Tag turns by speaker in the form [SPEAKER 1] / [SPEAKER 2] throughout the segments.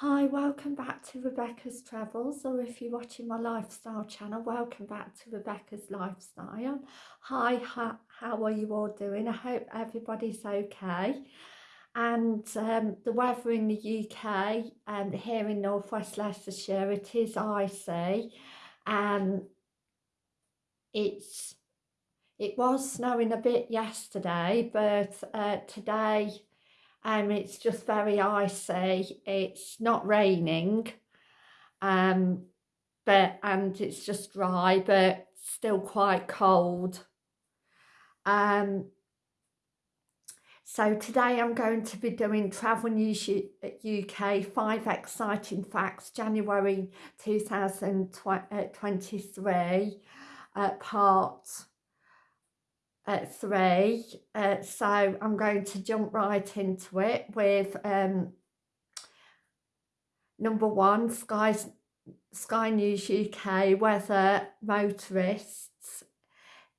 [SPEAKER 1] Hi, welcome back to Rebecca's Travels, or if you're watching my lifestyle channel, welcome back to Rebecca's Lifestyle. Hi, how, are you all doing? I hope everybody's okay. And um, the weather in the UK and um, here in northwest Leicestershire, it is icy. and it's it was snowing a bit yesterday, but uh, today um, it's just very icy. It's not raining, um, but and it's just dry, but still quite cold. Um, so today I'm going to be doing Travel News UK 5 Exciting Facts January 2023 uh, part uh, three. Uh, so I'm going to jump right into it with um, number one, Sky's, Sky News UK, weather motorists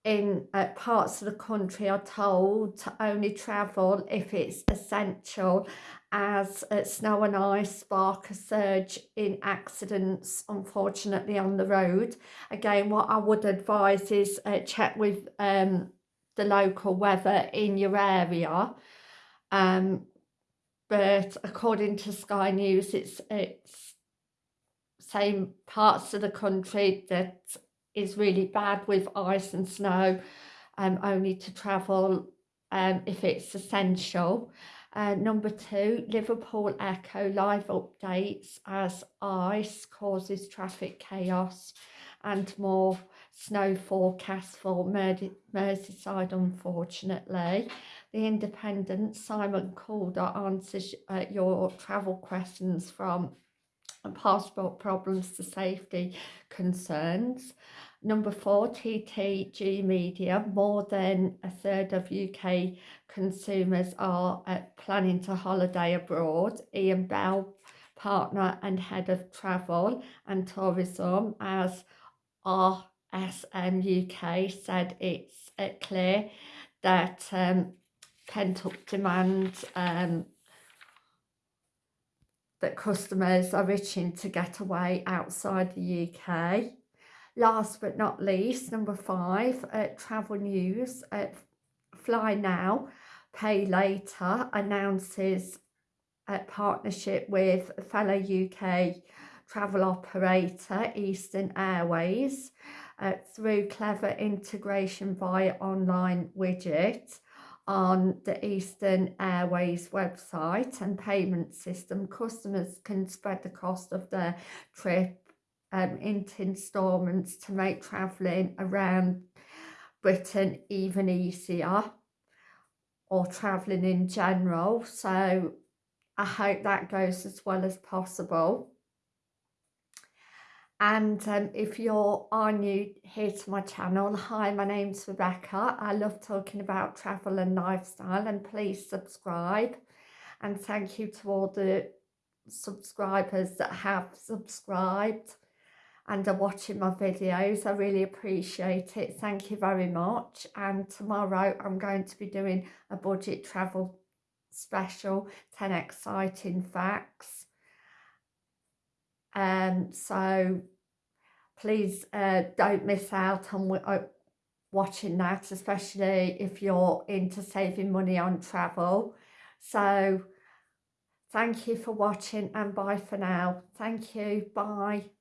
[SPEAKER 1] in uh, parts of the country are told to only travel if it's essential as uh, snow and ice spark a surge in accidents unfortunately on the road again what i would advise is uh, check with um, the local weather in your area. Um, but according to Sky News, it's it's same parts of the country that is really bad with ice and snow, um, only to travel um, if it's essential. Uh, number two, Liverpool Echo live updates as ice causes traffic chaos and more snow forecast for Merseyside, unfortunately. The Independent, Simon Calder answers uh, your travel questions from passport problems to safety concerns. Number four, TTG Media. More than a third of UK consumers are uh, planning to holiday abroad. Ian Bell, partner and head of travel and tourism, as RSM UK said it's uh, clear that um, pent-up demand um, that customers are itching to get away outside the UK. Last but not least, number five, uh, travel news. Uh, Fly Now, Pay Later announces a partnership with fellow UK travel operator Eastern Airways uh, through clever integration via online widget on the Eastern Airways website and payment system. Customers can spread the cost of their trip um, into instalments to make travelling around Britain even easier or travelling in general. So I hope that goes as well as possible. And um, if you're are new here to my channel, hi, my name's Rebecca. I love talking about travel and lifestyle and please subscribe. And thank you to all the subscribers that have subscribed and are watching my videos. I really appreciate it. Thank you very much. And tomorrow I'm going to be doing a budget travel special, 10 exciting facts um, so please uh, don't miss out on uh, watching that, especially if you're into saving money on travel. So thank you for watching and bye for now. Thank you. Bye.